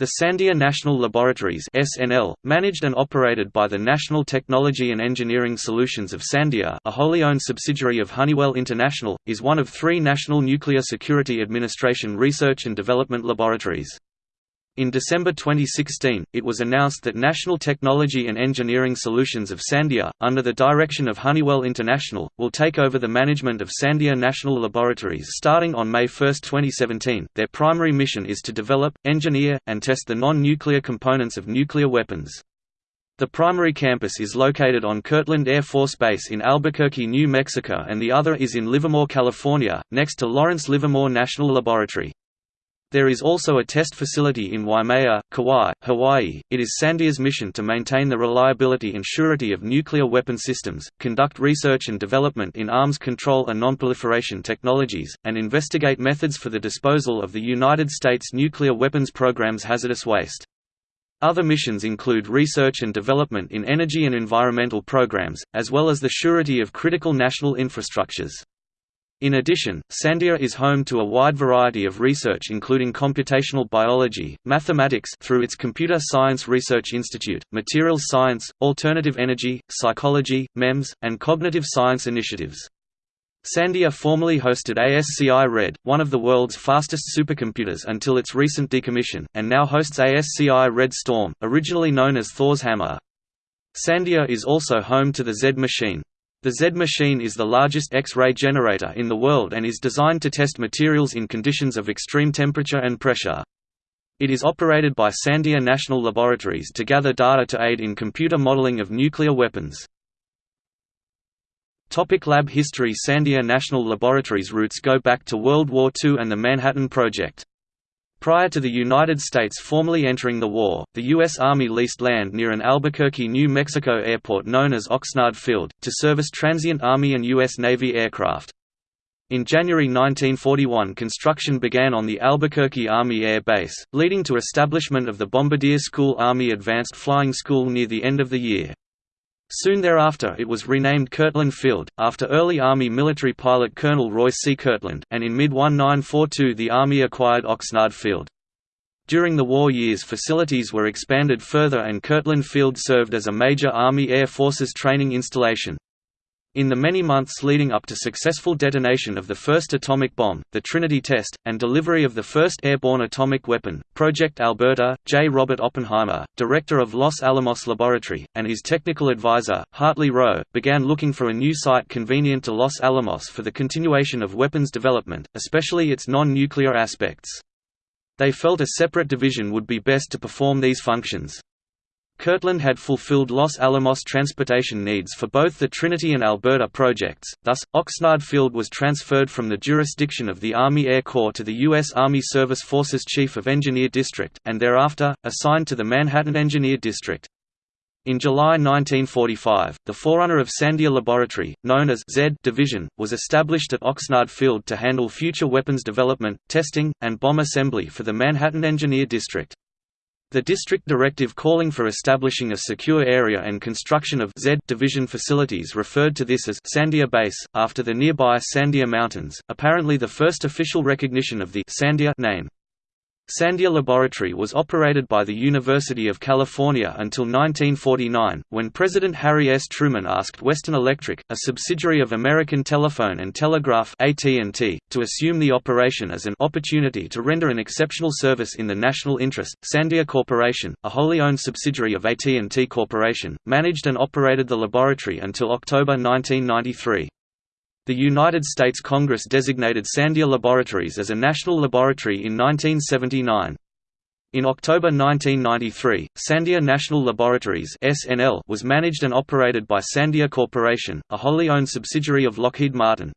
The Sandia National Laboratories (SNL), managed and operated by the National Technology and Engineering Solutions of Sandia, a wholly owned subsidiary of Honeywell International, is one of 3 National Nuclear Security Administration research and development laboratories. In December 2016, it was announced that National Technology and Engineering Solutions of Sandia, under the direction of Honeywell International, will take over the management of Sandia National Laboratories starting on May 1, 2017. Their primary mission is to develop, engineer, and test the non-nuclear components of nuclear weapons. The primary campus is located on Kirtland Air Force Base in Albuquerque, New Mexico and the other is in Livermore, California, next to Lawrence Livermore National Laboratory. There is also a test facility in Waimea, Kauai, Hawaii. It is Sandia's mission to maintain the reliability and surety of nuclear weapon systems, conduct research and development in arms control and nonproliferation technologies, and investigate methods for the disposal of the United States nuclear weapons program's hazardous waste. Other missions include research and development in energy and environmental programs, as well as the surety of critical national infrastructures. In addition, Sandia is home to a wide variety of research including computational biology, mathematics through its Computer Science Research Institute, materials science, alternative energy, psychology, MEMS, and cognitive science initiatives. Sandia formerly hosted ASCI Red, one of the world's fastest supercomputers until its recent decommission, and now hosts ASCI Red Storm, originally known as Thor's Hammer. Sandia is also home to the Z machine, the Z machine is the largest X-ray generator in the world and is designed to test materials in conditions of extreme temperature and pressure. It is operated by Sandia National Laboratories to gather data to aid in computer modeling of nuclear weapons. Topic lab history Sandia National Laboratories roots go back to World War II and the Manhattan Project. Prior to the United States formally entering the war, the U.S. Army leased land near an Albuquerque, New Mexico airport known as Oxnard Field, to service transient Army and U.S. Navy aircraft. In January 1941 construction began on the Albuquerque Army Air Base, leading to establishment of the Bombardier School Army Advanced Flying School near the end of the year. Soon thereafter it was renamed Kirtland Field, after early Army military pilot Colonel Roy C. Kirtland, and in mid-1942 the Army acquired Oxnard Field. During the war years facilities were expanded further and Kirtland Field served as a major Army Air Forces training installation. In the many months leading up to successful detonation of the first atomic bomb, the Trinity test, and delivery of the first airborne atomic weapon, Project Alberta, J. Robert Oppenheimer, director of Los Alamos Laboratory, and his technical advisor, Hartley Rowe, began looking for a new site convenient to Los Alamos for the continuation of weapons development, especially its non-nuclear aspects. They felt a separate division would be best to perform these functions. Kirtland had fulfilled Los Alamos transportation needs for both the Trinity and Alberta projects, thus, Oxnard Field was transferred from the jurisdiction of the Army Air Corps to the U.S. Army Service Forces Chief of Engineer District, and thereafter, assigned to the Manhattan Engineer District. In July 1945, the forerunner of Sandia Laboratory, known as Z Division, was established at Oxnard Field to handle future weapons development, testing, and bomb assembly for the Manhattan Engineer District. The district directive calling for establishing a secure area and construction of Z division facilities referred to this as Sandia Base, after the nearby Sandia Mountains, apparently the first official recognition of the Sandia name. Sandia Laboratory was operated by the University of California until 1949, when President Harry S. Truman asked Western Electric, a subsidiary of American Telephone and Telegraph AT&T, to assume the operation as an opportunity to render an exceptional service in the national interest. Sandia Corporation, a wholly owned subsidiary of AT&T Corporation, managed and operated the laboratory until October 1993. The United States Congress designated Sandia Laboratories as a national laboratory in 1979. In October 1993, Sandia National Laboratories (SNL) was managed and operated by Sandia Corporation, a wholly owned subsidiary of Lockheed Martin.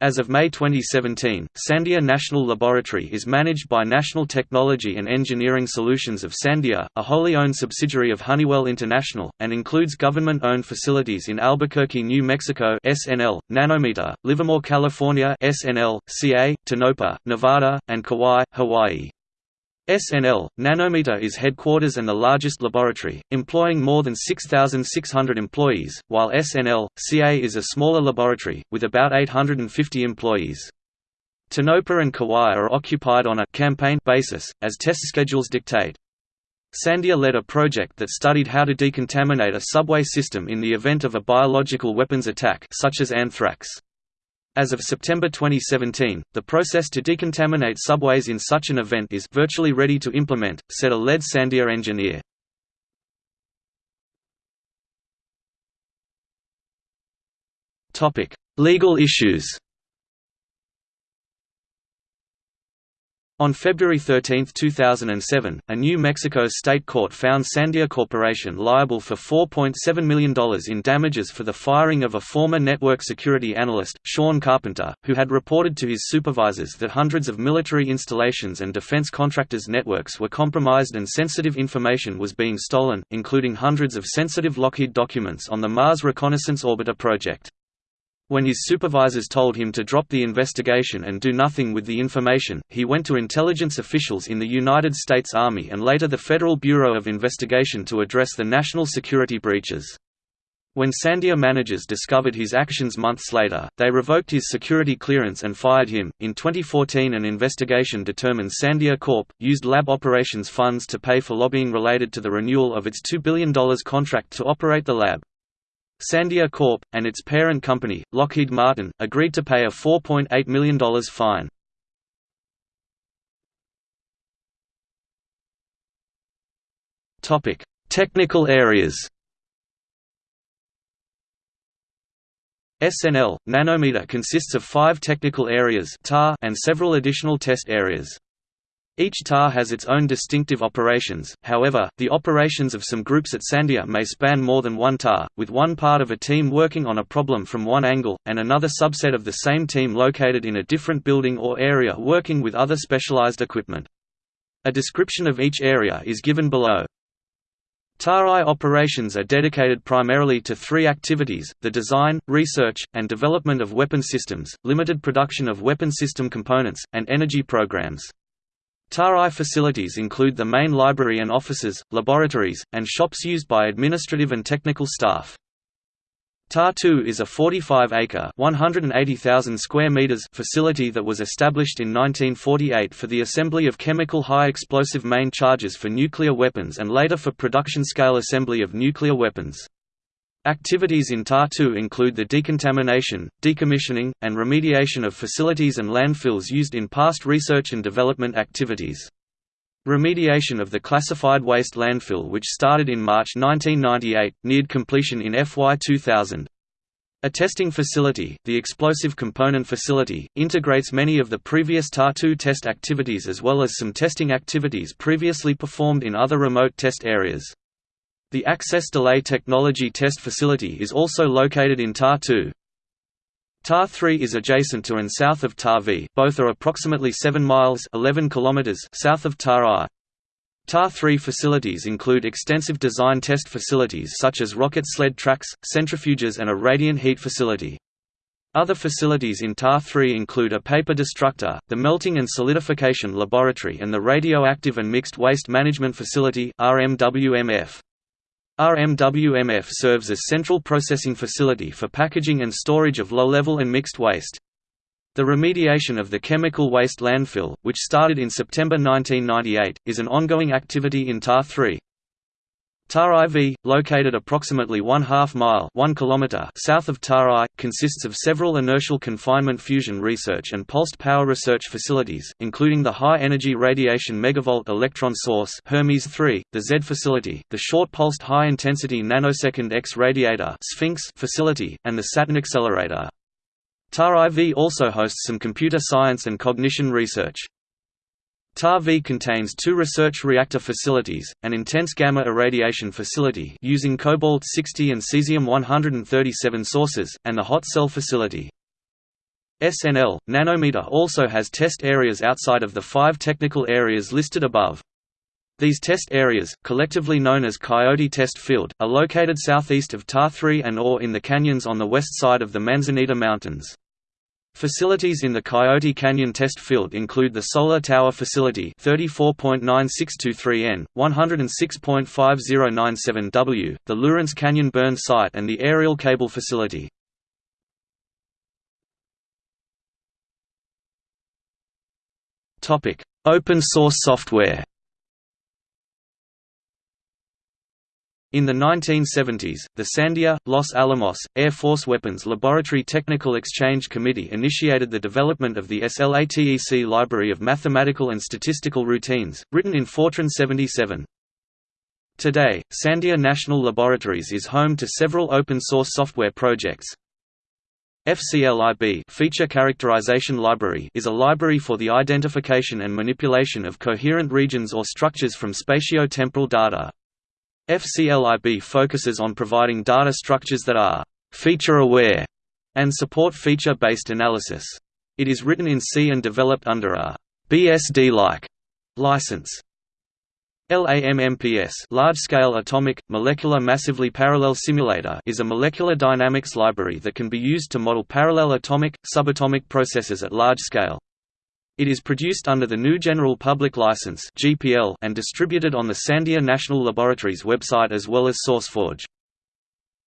As of May 2017, Sandia National Laboratory is managed by National Technology and Engineering Solutions of Sandia, a wholly owned subsidiary of Honeywell International, and includes government-owned facilities in Albuquerque, New Mexico (SNL), Nanometer, Livermore, California (SNL), CA, Tonopah, Nevada, and Kauai, Hawaii. SNL, Nanometer is headquarters and the largest laboratory, employing more than 6,600 employees, while SNL, CA is a smaller laboratory, with about 850 employees. Tonopah and Kauai are occupied on a campaign basis, as test schedules dictate. Sandia led a project that studied how to decontaminate a subway system in the event of a biological weapons attack such as anthrax. As of September 2017, the process to decontaminate subways in such an event is virtually ready to implement, said a lead Sandia engineer. Legal issues On February 13, 2007, a New Mexico state court found Sandia Corporation liable for $4.7 million in damages for the firing of a former network security analyst, Sean Carpenter, who had reported to his supervisors that hundreds of military installations and defense contractors' networks were compromised and sensitive information was being stolen, including hundreds of sensitive Lockheed documents on the Mars Reconnaissance Orbiter project. When his supervisors told him to drop the investigation and do nothing with the information, he went to intelligence officials in the United States Army and later the Federal Bureau of Investigation to address the national security breaches. When Sandia managers discovered his actions months later, they revoked his security clearance and fired him. In 2014, an investigation determined Sandia Corp. used lab operations funds to pay for lobbying related to the renewal of its $2 billion contract to operate the lab. Sandia Corp., and its parent company, Lockheed Martin, agreed to pay a $4.8 million fine. Technical areas SNL, nanometer consists of five technical areas and several additional test areas. Each TAR has its own distinctive operations, however, the operations of some groups at Sandia may span more than one TAR, with one part of a team working on a problem from one angle, and another subset of the same team located in a different building or area working with other specialized equipment. A description of each area is given below. TAR-I operations are dedicated primarily to three activities, the design, research, and development of weapon systems, limited production of weapon system components, and energy programs. TAR-I facilities include the main library and offices, laboratories, and shops used by administrative and technical staff. TAR-2 is a 45-acre (180,000 square meters) facility that was established in 1948 for the assembly of chemical high-explosive main charges for nuclear weapons and later for production-scale assembly of nuclear weapons. Activities in TAR-2 include the decontamination, decommissioning, and remediation of facilities and landfills used in past research and development activities. Remediation of the classified waste landfill which started in March 1998, neared completion in FY 2000. A testing facility, the Explosive Component Facility, integrates many of the previous TAR-2 test activities as well as some testing activities previously performed in other remote test areas. The Access Delay Technology Test Facility is also located in TAR-2. TAR-3 is adjacent to and south of TAR-V, both are approximately 7 miles 11 kilometers south of TAR-I. TAR-3 facilities include extensive design test facilities such as rocket sled tracks, centrifuges and a radiant heat facility. Other facilities in TAR-3 include a paper destructor, the Melting and Solidification Laboratory and the Radioactive and Mixed Waste Management Facility RMWMF. RMWMF serves as central processing facility for packaging and storage of low-level and mixed waste. The remediation of the chemical waste landfill, which started in September 1998, is an ongoing activity in TAR 3. TAR-IV, located approximately one half mile 1 kilometer south of TAR-I, consists of several inertial confinement fusion research and pulsed power research facilities, including the high-energy radiation megavolt electron source Hermes 3, the Z facility, the short-pulsed high-intensity nanosecond X radiator Sphinx facility, and the Saturn accelerator. TAR-IV also hosts some computer science and cognition research. TAR-V contains two research reactor facilities, an intense gamma irradiation facility using cobalt-60 and cesium-137 sources, and the hot cell facility. SNL, Nanometer also has test areas outside of the five technical areas listed above. These test areas, collectively known as Coyote Test Field, are located southeast of TAR-3 and or in the canyons on the west side of the Manzanita Mountains. Facilities in the Coyote Canyon test field include the Solar Tower Facility 34.9623N, 106.5097W, the Lawrence Canyon Burn Site and the Aerial Cable Facility. Open source software In the 1970s, the Sandia, Los Alamos, Air Force Weapons Laboratory Technical Exchange Committee initiated the development of the SLATEC Library of Mathematical and Statistical Routines, written in Fortran 77. Today, Sandia National Laboratories is home to several open-source software projects. FCLIB Feature Characterization Library is a library for the identification and manipulation of coherent regions or structures from spatio-temporal data. FCLIB focuses on providing data structures that are «feature-aware» and support feature-based analysis. It is written in C and developed under a BSD-like license. LAMMPS Large-Scale Atomic, Molecular Massively Parallel Simulator is a molecular dynamics library that can be used to model parallel atomic, subatomic processes at large scale. It is produced under the new General Public License and distributed on the Sandia National Laboratories website as well as SourceForge.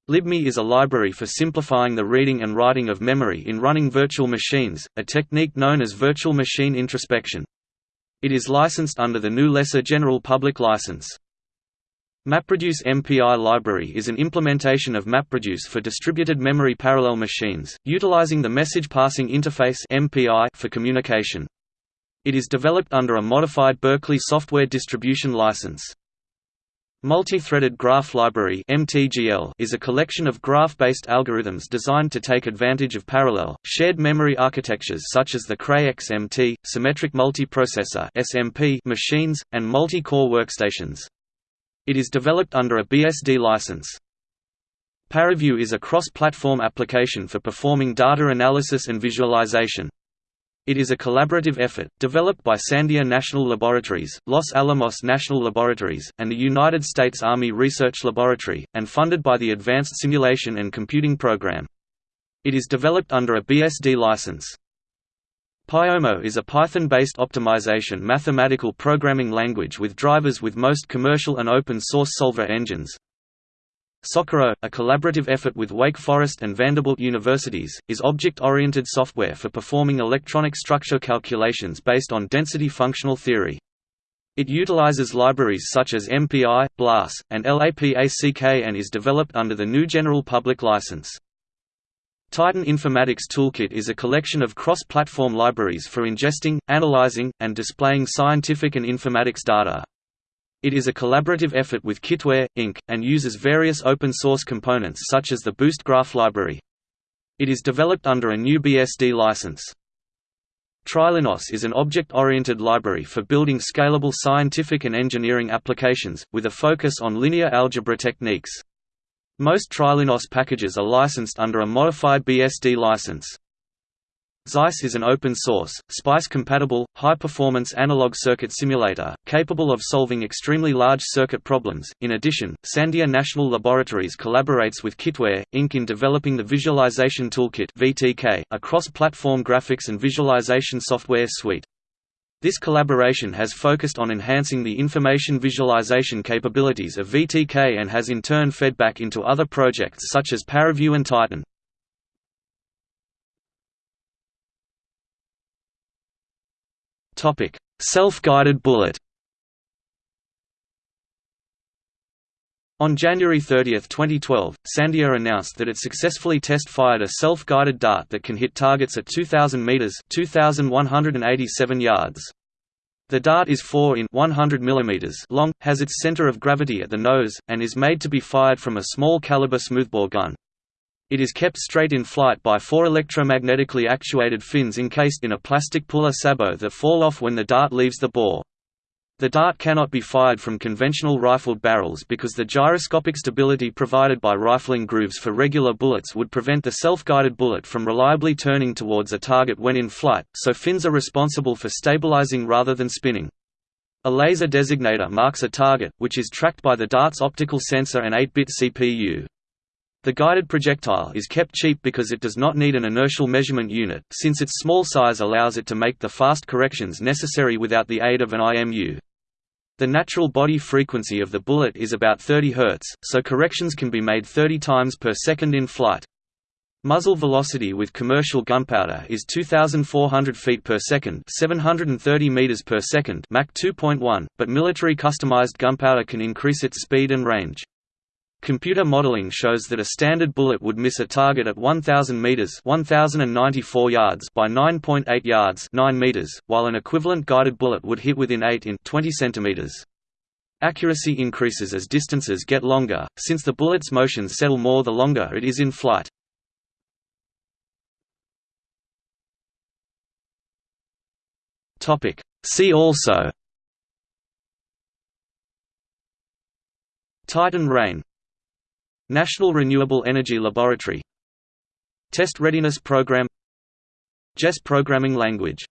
LibMe is a library for simplifying the reading and writing of memory in running virtual machines, a technique known as virtual machine introspection. It is licensed under the new Lesser General Public License. MapReduce MPI library is an implementation of MapReduce for distributed memory parallel machines, utilizing the Message Passing Interface for communication. It is developed under a modified Berkeley Software Distribution License. Multi-threaded Graph Library (MTGL) is a collection of graph-based algorithms designed to take advantage of parallel, shared memory architectures such as the Cray XMT, symmetric multiprocessor (SMP) machines, and multi-core workstations. It is developed under a BSD license. ParaView is a cross-platform application for performing data analysis and visualization. It is a collaborative effort, developed by Sandia National Laboratories, Los Alamos National Laboratories, and the United States Army Research Laboratory, and funded by the Advanced Simulation and Computing Program. It is developed under a BSD license. Pyomo is a Python-based optimization mathematical programming language with drivers with most commercial and open-source solver engines, Socorro, a collaborative effort with Wake Forest and Vanderbilt universities, is object-oriented software for performing electronic structure calculations based on density functional theory. It utilizes libraries such as MPI, BLAS, and LAPACK and is developed under the new General Public License. Titan Informatics Toolkit is a collection of cross-platform libraries for ingesting, analyzing, and displaying scientific and informatics data. It is a collaborative effort with Kitware, Inc., and uses various open-source components such as the Boost Graph library. It is developed under a new BSD license. Trilinos is an object-oriented library for building scalable scientific and engineering applications, with a focus on linear algebra techniques. Most Trilinos packages are licensed under a modified BSD license. Xyce is an open-source, SPICE-compatible, high-performance analog circuit simulator, capable of solving extremely large circuit problems. In addition, Sandia National Laboratories collaborates with Kitware, Inc. in developing the Visualization Toolkit (VTK), a cross-platform graphics and visualization software suite. This collaboration has focused on enhancing the information visualization capabilities of VTK and has in turn fed back into other projects such as ParaView and Titan. Self-guided bullet On January 30, 2012, Sandia announced that it successfully test-fired a self-guided dart that can hit targets at 2,000 meters (2,187 yards). The dart is 4 in 100 mm long, has its center of gravity at the nose, and is made to be fired from a small caliber smoothbore gun. It is kept straight in flight by four electromagnetically actuated fins encased in a plastic puller sabot that fall off when the dart leaves the bore. The dart cannot be fired from conventional rifled barrels because the gyroscopic stability provided by rifling grooves for regular bullets would prevent the self-guided bullet from reliably turning towards a target when in flight, so fins are responsible for stabilizing rather than spinning. A laser designator marks a target, which is tracked by the dart's optical sensor and 8-bit CPU. The guided projectile is kept cheap because it does not need an inertial measurement unit, since its small size allows it to make the fast corrections necessary without the aid of an IMU. The natural body frequency of the bullet is about 30 Hz, so corrections can be made 30 times per second in flight. Muzzle velocity with commercial gunpowder is 2400 feet per second, 730 meters per second, Mach 2.1, but military customized gunpowder can increase its speed and range. Computer modeling shows that a standard bullet would miss a target at 1000 meters, 1094 yards by 9.8 yards, 9 meters, while an equivalent guided bullet would hit within 8 in 20 centimeters. Accuracy increases as distances get longer, since the bullet's motions settle more the longer it is in flight. Topic. See also Titan Rain National Renewable Energy Laboratory. Test Readiness Program. JES programming language